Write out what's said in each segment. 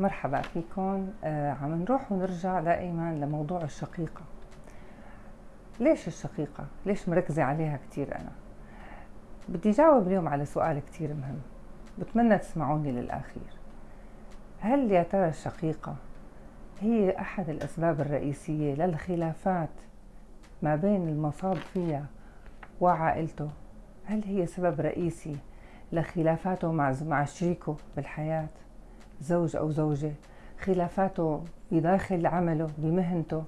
مرحبا فيكم. آه عم نروح ونرجع دائما لموضوع الشقيقة. ليش الشقيقة؟ ليش مركزة عليها كتير أنا؟ بدي جاوب اليوم على سؤال كتير مهم. بتمنى تسمعوني للأخير. هل يا ترى الشقيقة هي أحد الأسباب الرئيسية للخلافات ما بين المصاب فيها وعائلته؟ هل هي سبب رئيسي لخلافاته مع مع شريكه بالحياة؟ زوج أو زوجة خلافاته بداخل عمله بمهنته.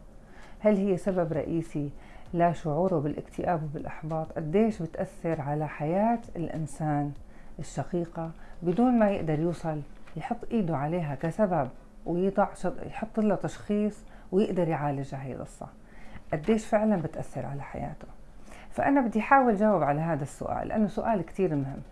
هل هي سبب رئيسي لشعوره بالاكتئاب وبالإحباط؟ قديش بتأثر على حياة الإنسان الشقيقة بدون ما يقدر يوصل يحط إيده عليها كسبب ويضع يحط له تشخيص ويقدر يعالجها هي القصة؟ قديش فعلا بتأثر على حياته؟ فأنا بدي أحاول جاوب على هذا السؤال لأنه سؤال كتير مهم.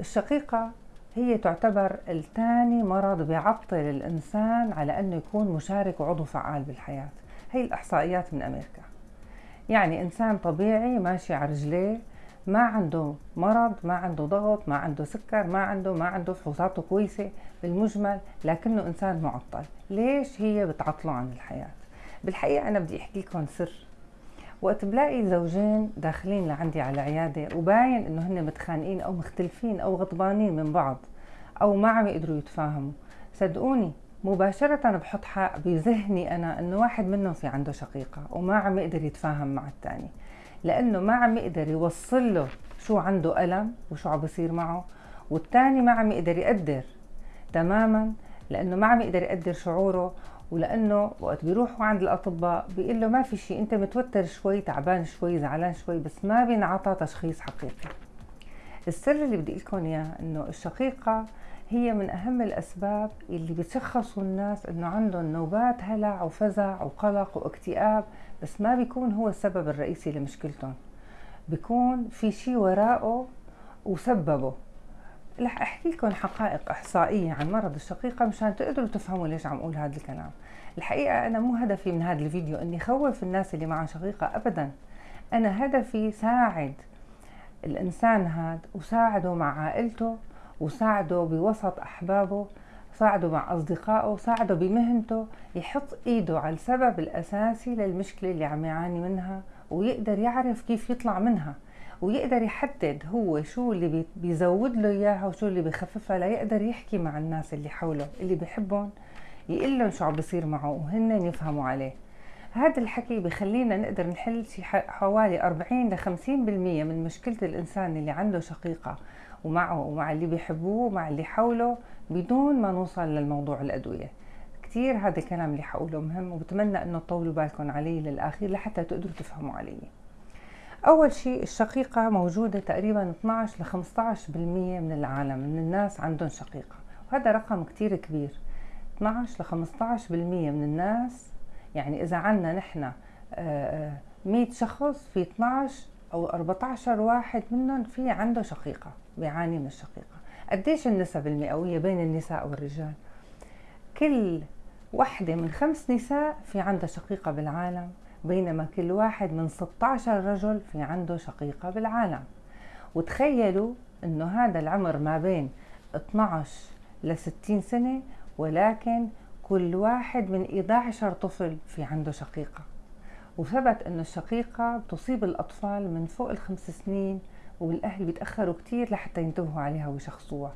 الشقيقة هي تعتبر الثاني مرض بيعطل الإنسان على أنه يكون مشارك وعضو فعال بالحياة. هي الإحصائيات من أمريكا. يعني إنسان طبيعي ماشي على رجليه ما عنده مرض ما عنده ضغط ما عنده سكر ما عنده ما عنده فحوصاته كويسة بالمجمل لكنه إنسان معطل. ليش هي بتعطله عن الحياة؟ بالحقيقة أنا بدي أحكي لكم سر. وقت بلاقي زوجين داخلين لعندي على عيادة وباين إنه هن متخانقين أو مختلفين أو غضبانين من بعض أو ما عم يقدروا يتفاهموا. صدقوني مباشرة بحط حق بذهني أنا إنه واحد منهم في عنده شقيقة وما عم يقدر يتفاهم مع الثاني لأنه ما عم يقدر يوصل له شو عنده ألم وشو عم بصير معه والثاني ما عم يقدر يقدر تماما لأنه ما عم يقدر يقدر شعوره ولأنه وقت بيروحوا عند الأطباء بيقول له ما في شيء أنت متوتر شوي تعبان شوي زعلان شوي بس ما بينعطى تشخيص حقيقي. السر اللي بدي لكم إياه إنه الشقيقة هي من أهم الأسباب اللي بتشخصوا الناس إنه عندهم نوبات هلع وفزع وقلق واكتئاب بس ما بيكون هو السبب الرئيسي لمشكلتهم. بيكون في شيء وراءه وسببه. رح أحكي لكم حقائق إحصائية عن مرض الشقيقة مشان تقدروا تفهموا ليش عم أقول هذا الكلام. الحقيقة أنا مو هدفي من هذا الفيديو إني خوف الناس اللي معها شقيقة ابدا. أنا هدفي ساعد الإنسان هذا وساعده مع عائلته وساعده بوسط أحبابه ساعده مع أصدقائه ساعده بمهنته يحط إيده على السبب الأساسي للمشكلة اللي عم يعاني منها ويقدر يعرف كيف يطلع منها. ويقدر يحدد هو شو اللي بيزود له إياها وشو اللي بيخففها ليقدر يحكي مع الناس اللي حوله اللي بحبهم يقول لهم شو عم بيصير معه وهن يفهموا عليه. هذا الحكي بخلينا نقدر نحل شي حوالي 40 ل 50% من مشكلة الإنسان اللي عنده شقيقة ومعه ومع اللي بيحبوه ومع اللي حوله بدون ما نوصل للموضوع الأدوية. كتير هذا الكلام اللي حقوله مهم وبتمنى إنه تطولوا بالكم علي للأخير لحتى تقدروا تفهموا علي أول شيء الشقيقة موجودة تقريبا 12 ل 15% من العالم من الناس عندهم شقيقة وهذا رقم كتير كبير. 12 ل 15% من الناس يعني إذا عنا نحن 100 آه، آه، شخص في 12 أو 14 واحد منهم في عنده شقيقة بيعاني من الشقيقة. قديش النسب المئوية بين النساء والرجال كل وحدة من خمس نساء في عندها شقيقة بالعالم. بينما كل واحد من 16 رجل في عنده شقيقة بالعالم. وتخيلوا إنه هذا العمر ما بين 12 ل 60 سنة ولكن كل واحد من 11 طفل في عنده شقيقة. وثبت انه الشقيقة بتصيب الأطفال من فوق الخمس سنين والأهل بيتأخروا كتير لحتى ينتبهوا عليها ويشخصوها.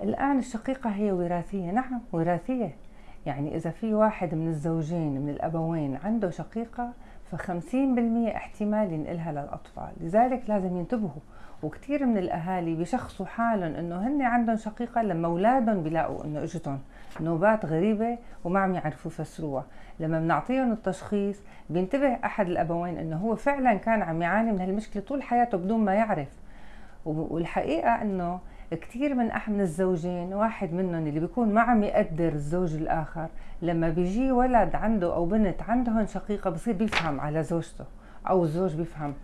الآن الشقيقة هي وراثية. نعم وراثية. يعني إذا في واحد من الزوجين من الأبوين عنده شقيقة فخمسين بالمية احتمال ينقلها للأطفال. لذلك لازم ينتبهوا. وكثير من الأهالي بيشخصوا حالهم إنه هن عندهم شقيقة لما أولادهم بيلاقوا إنه إجتهم نوبات غريبة وما عم يعرفوا يفسروها. لما بنعطيهم التشخيص بينتبه أحد الأبوين إنه هو فعلا كان عم يعاني من هالمشكلة طول حياته بدون ما يعرف. والحقيقة إنه كثير من من الزوجين واحد منهم اللي بيكون ما عم يقدر الزوج الآخر لما بيجي ولد عنده أو بنت عندهم شقيقة بصير بيفهم على زوجته أو الزوج بيفهم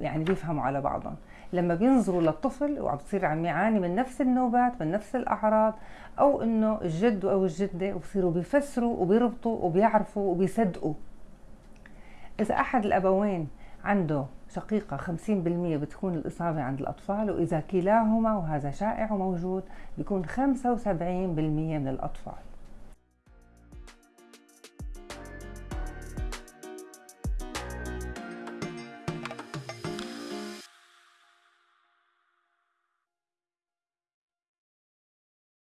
يعني بيفهموا على بعضهم. لما بينظروا للطفل وعم بصير عم يعاني من نفس النوبات من نفس الأعراض أو إنه الجد أو الجدة وبصيروا بيفسروا وبيربطوا وبيعرفوا وبيصدقوا. إذا أحد الأبوين عنده شقيقة 50% بتكون الإصابة عند الأطفال وإذا كلاهما وهذا شائع وموجود بيكون 75% من الأطفال.